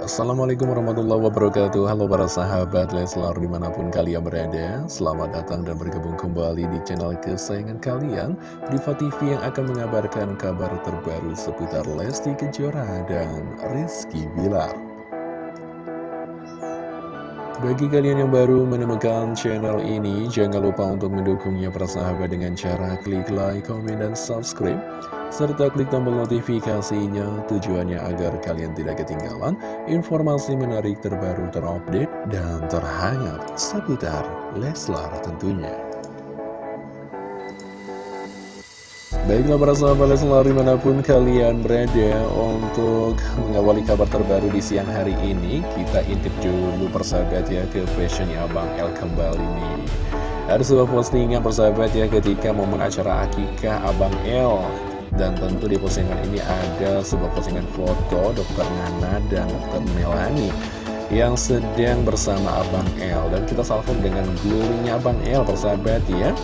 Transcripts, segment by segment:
Assalamualaikum warahmatullahi wabarakatuh. Halo para sahabat Leslar di mana pun kalian berada Selamat datang dan bergabung kembali di channel kesayangan kalian Diva TV yang akan mengabarkan kabar terbaru seputar Lesti Kejora dan Rizky Bilar bagi kalian yang baru menemukan channel ini, jangan lupa untuk mendukungnya persahabat dengan cara klik like, komen, dan subscribe serta klik tombol notifikasinya tujuannya agar kalian tidak ketinggalan informasi menarik terbaru terupdate dan terhangat seputar Leslar tentunya. Baiklah para sahabat Leslar di mana pun kalian berada untuk mengawali kabar terbaru di siang hari ini Kita intip dulu persahabat ya ke fashionnya Abang El kembali nih Ada sebuah postingan persahabat ya ketika momen acara akikah Abang El dan tentu di postingan ini ada sebuah postingan foto Dr. Nana dan Dr. Melani Yang sedang bersama Abang L Dan kita salvo dengan glowingnya Abang L persahabat ya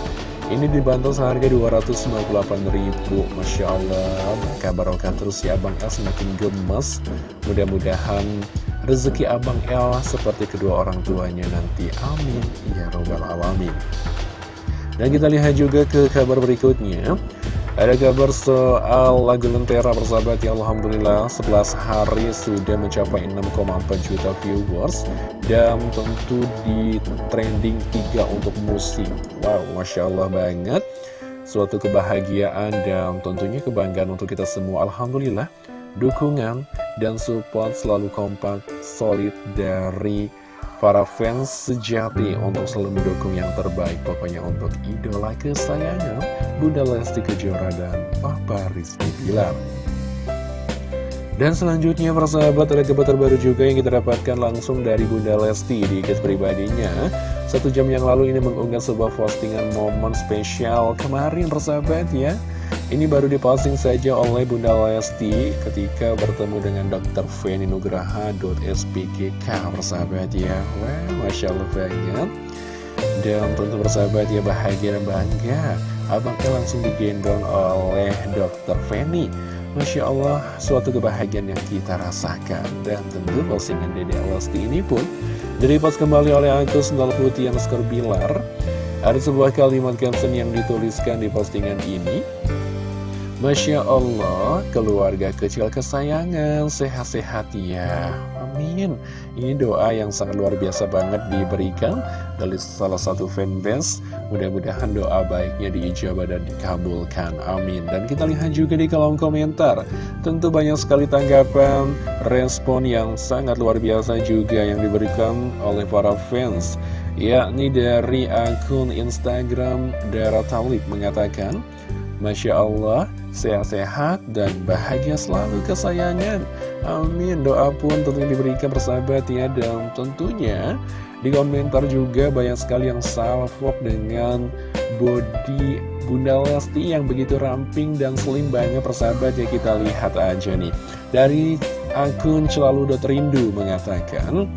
Ini dibantu seharga 298.000 Masya Allah Maka barokah terus ya Abang L semakin gemes. Mudah-mudahan rezeki Abang L seperti kedua orang tuanya nanti. Amin. Ya Robbal Alamin. Dan kita lihat juga ke kabar berikutnya ada kabar soal lagu Lentera persahabat ya Alhamdulillah 11 hari sudah mencapai 6,4 juta viewers Dan tentu di trending 3 untuk musik Wow Masya Allah banget. Suatu kebahagiaan dan tentunya kebanggaan untuk kita semua. Alhamdulillah Dukungan dan support selalu kompak solid dari para fans sejati untuk selalu mendukung yang terbaik pokoknya untuk idola kesayangan Bunda Lesti Kejora dan Papa Rizky Bilar. Dan selanjutnya persahabat ada kabar terbaru juga yang kita dapatkan langsung dari Bunda Lesti di kes pribadinya. Satu jam yang lalu ini mengunggah sebuah postingan momen spesial kemarin persahabat ya ini baru diposting saja oleh Bunda Lesti ketika bertemu dengan Dr. Feni Nugraha.spgk persahabat ya. Wah, Masya Allah banget. Dan tentu bersahabat ya bahagia dan bangga. Abangnya langsung digendong oleh Dr. Feni. Masya Allah, suatu kebahagiaan yang kita rasakan. Dan tentu postingan Dede Lesti ini pun direpost kembali oleh akun Sendal Putih yang Bilar. Ada sebuah kalimat caption yang dituliskan di postingan ini Masya Allah, keluarga kecil kesayangan, sehat-sehat ya. Amin. Ini doa yang sangat luar biasa banget diberikan dari salah satu fanbase. Mudah-mudahan doa baiknya diijabah dan dikabulkan. Amin. Dan kita lihat juga di kolom komentar. Tentu banyak sekali tanggapan, respon yang sangat luar biasa juga yang diberikan oleh para fans. Yakni dari akun Instagram Dara Talib mengatakan, Masya Allah, sehat-sehat dan bahagia selalu kesayangan. Amin. Doa pun tentunya diberikan persahabat ya. Dan tentunya di komentar juga banyak sekali yang salvok dengan body Bunda Lesti yang begitu ramping dan slim banget persahabat ya. Kita lihat aja nih. Dari akun rindu mengatakan,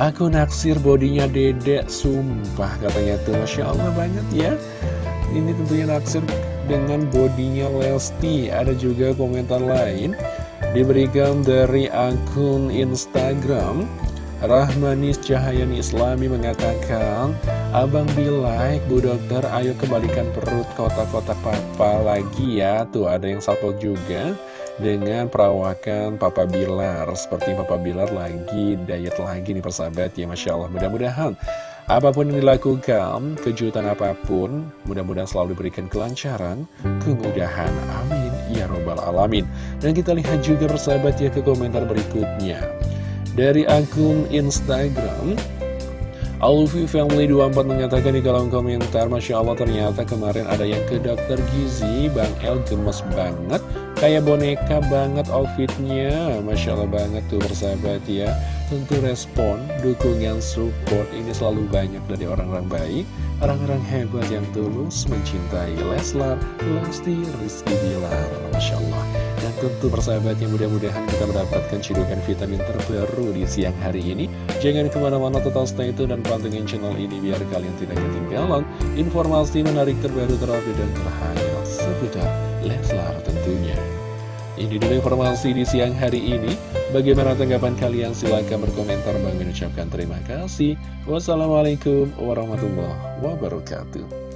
Aku naksir bodinya dedek, sumpah katanya tuh Masya Allah banget ya Ini tentunya naksir dengan bodinya Lesti. Ada juga komentar lain Diberikan dari akun Instagram. Rahmanis Cahayani Islami mengatakan Abang Bilai, Bu Dokter, ayo kembalikan perut kotak-kotak papa lagi ya. Tuh ada yang salpok juga dengan perawakan Papa Bilar. Seperti Papa Bilar lagi diet lagi nih persahabat. Ya Masya Allah. Mudah-mudahan Apa pun yang dilakukan, kejutan apa pun, mudah-mudahan selalu diberikan kelancaran, kemudahan. Amin. Ya Robbal Alamin. Dan kita lihat juga persahabat ya ke komentar berikutnya. Dari akun Instagram, Alfi Family 24 menyatakan di kolom komentar Masya Allah ternyata kemarin ada yang ke dokter Gizi Bang El gemes banget Kayak boneka banget outfitnya. Masya Allah banget tuh bersahabat ya. Tentu respon, dukungan, support ini selalu banyak dari orang-orang baik Orang-orang hebat yang tulus mencintai Leslar, Lesti, Rizky Bilar. Masya Allah. Dan tentu persahabatnya mudah-mudahan kita mendapatkan cidukan vitamin terbaru di siang hari ini. Jangan ke mana-mana total stay itu dan pantengin channel ini biar kalian tidak ketinggalan Informasi menarik terbaru terupdate dan terhangat seputar Leslar tentunya Ini dulu informasi di siang hari ini. Bagaimana tanggapan kalian? Silahkan berkomentar. Bang mengucapkan terima kasih. Wassalamualaikum warahmatullahi wabarakatuh.